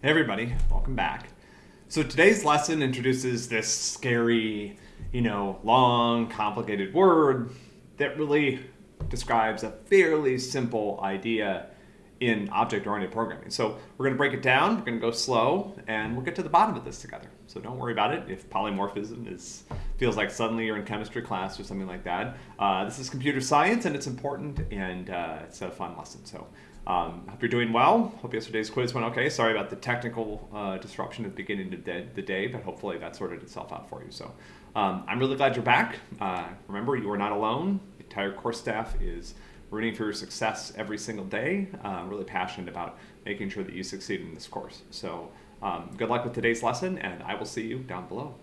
Hey everybody, welcome back. So today's lesson introduces this scary, you know, long, complicated word that really describes a fairly simple idea in object-oriented programming. So we're going to break it down, we're going to go slow, and we'll get to the bottom of this together. So don't worry about it if polymorphism is feels like suddenly you're in chemistry class or something like that. Uh, this is computer science and it's important and uh, it's a fun lesson. So um, hope you're doing well. Hope yesterday's quiz went okay. Sorry about the technical uh, disruption at the beginning of the, day, but hopefully that sorted itself out for you. So um, I'm really glad you're back. Uh, remember, you are not alone. The entire course staff is rooting for your success every single day. Uh, really passionate about making sure that you succeed in this course. So um, good luck with today's lesson, and I will see you down below.